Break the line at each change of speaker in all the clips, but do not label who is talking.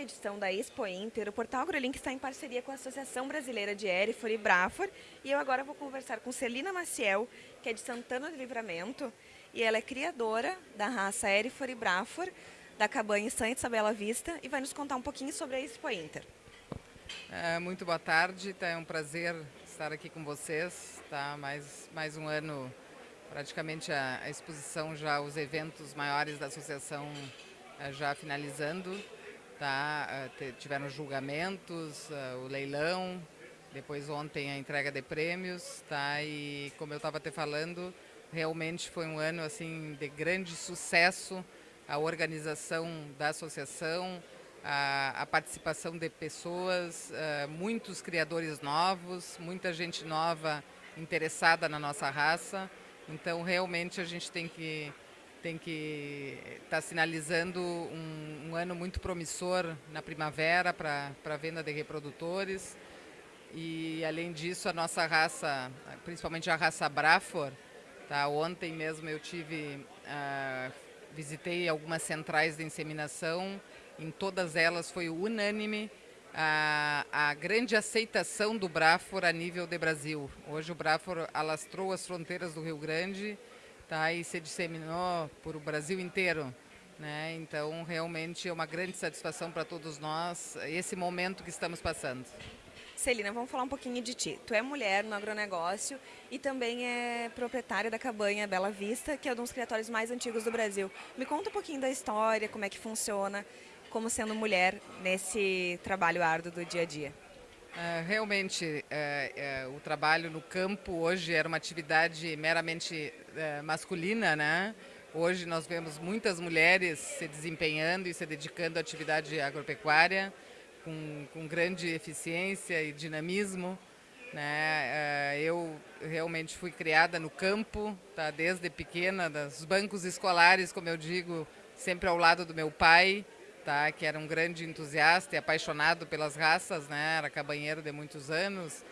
edição da Expo Inter, o Portal AgroLink está em parceria com a Associação Brasileira de Erifor e Brafor. E eu agora vou conversar com Celina Maciel, que é de Santana do Livramento. E ela é criadora da raça Erifor e Brafor, da cabanha Santa Bela Vista. E vai nos contar um pouquinho sobre a Expo Inter.
É, muito boa tarde, tá, é um prazer estar aqui com vocês. Tá? Mais, mais um ano, praticamente a, a exposição, já os eventos maiores da associação eh, já finalizando, tá? Eh, tiveram julgamentos, eh, o leilão, depois ontem a entrega de prêmios, tá? E como eu estava te falando, realmente foi um ano assim de grande sucesso a organização da associação, a, a participação de pessoas, uh, muitos criadores novos, muita gente nova interessada na nossa raça. Então realmente a gente tem que tem que estar tá sinalizando um, um, ano muito promissor na primavera para a venda de reprodutores. E, além disso, a nossa raça, principalmente a raça Brafor, tá? ontem mesmo eu tive, uh, visitei algumas centrais de inseminação, em todas elas foi unânime a, a, grande aceitação do Brafor a nível de Brasil. Hoje o Brafor alastrou as fronteiras do Rio Grande, tá? e se disseminou por o Brasil inteiro. Né? Então, realmente é uma grande satisfação para todos nós esse momento que estamos passando.
Celina, vamos falar um pouquinho de ti. Tu é mulher no agronegócio e também é proprietária da cabanha Bela Vista, que é um dos criatórios mais antigos do Brasil. Me conta um pouquinho da história, como é que funciona, como sendo mulher nesse trabalho árduo do dia a dia.
Uh, realmente, uh, uh, o trabalho no campo hoje era uma atividade meramente masculina, né? Hoje nós vemos muitas mulheres se desempenhando e se dedicando à atividade agropecuária com, com grande eficiência e dinamismo. Né? eu realmente fui criada no campo, tá? desde pequena, dos bancos escolares, como eu digo, sempre ao lado do meu pai tá? que era um grande entusiasta e apaixonado pelas raças, né? era cabanheiro de muitos anos.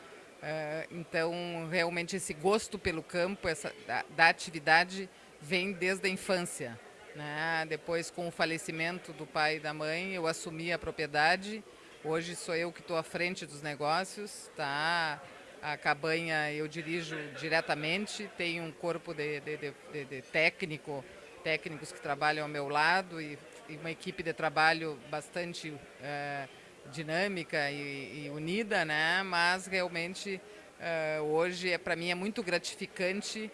Uh, então, realmente, esse gosto pelo campo, essa, da, da atividade, vem desde a infância. Né? Depois, com o falecimento do pai e da mãe, eu assumi a propriedade. Hoje sou eu que estou à frente dos negócios. Tá? A cabanha eu dirijo diretamente, tenho um corpo de, de, de, de técnico, técnicos que trabalham ao meu lado e uma equipe de trabalho bastante é, dinâmica e, e, unida, né? Mas realmente é, hoje é para mim é muito gratificante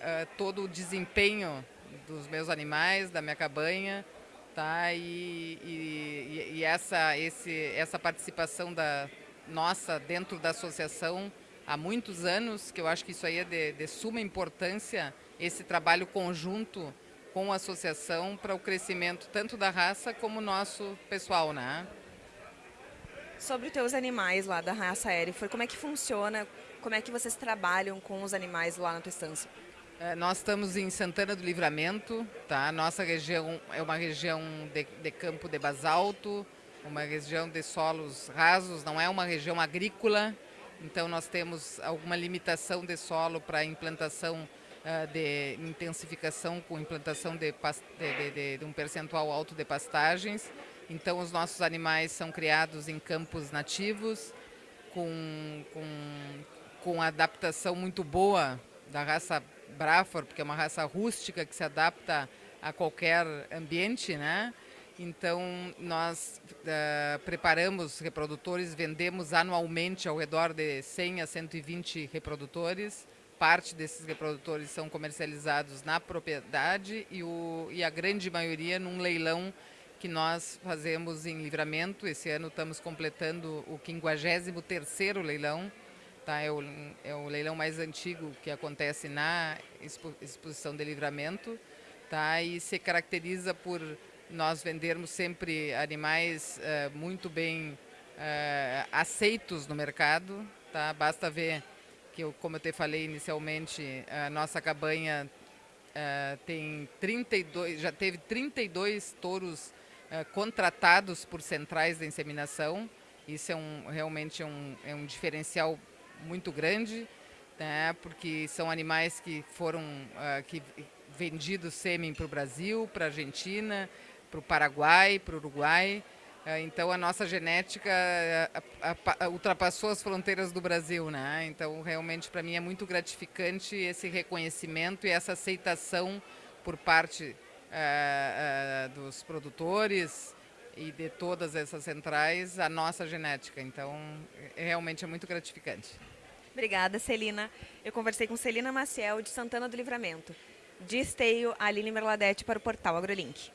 é, todo o desempenho dos meus animais, da minha cabanha, tá? E, e, e essa esse essa participação da nossa dentro da associação há muitos anos, que eu acho que isso aí é de, de suma importância, esse trabalho conjunto com a associação para o crescimento tanto da raça como nosso pessoal, né?
Sobre os teus animais lá da raça Erifor, como é que funciona, como é que vocês trabalham com os animais lá na tua estância?
É, nós estamos em Santana do Livramento, tá? Nossa região é uma região de, de campo de basalto, uma região de solos rasos, não é uma região agrícola, então nós temos alguma limitação de solo para implantação de intensificação com implantação de, de, de, de um percentual alto de pastagens. Então, os nossos animais são criados em campos nativos, com, com, com adaptação muito boa da raça Brafor, porque é uma raça rústica que se adapta a qualquer ambiente, né? Então, nós uh, preparamos reprodutores, vendemos anualmente ao redor de 100 a 120 reprodutores parte desses reprodutores são comercializados na propriedade e, o, e a grande maioria num leilão que nós fazemos em livramento. Esse ano estamos completando o 53º leilão. Tá? É, o, é o leilão mais antigo que acontece na expo, exposição de livramento. Tá? E se caracteriza por nós vendermos sempre animais uh, muito bem uh, aceitos no mercado. Tá? Basta ver que eu, como eu te falei inicialmente, a nossa cabanha uh, tem 32, já teve 32 touros uh, contratados por centrais de inseminação. Isso é um, realmente é um, é um diferencial muito grande, né, porque são animais que foram uh, que vendidos sêmen para o Brasil, para a Argentina, para o Paraguai, para o Uruguai. É, então a nossa genética ultrapassou as fronteiras do Brasil, né? Então realmente para mim é muito gratificante esse reconhecimento e essa aceitação por parte uh, uh, dos produtores e de todas essas centrais a nossa genética. Então realmente é muito gratificante.
Obrigada, Celina. Eu conversei com Celina Maciel de Santana do Livramento. De Esteio, Aline Merladete para o portal AgroLink.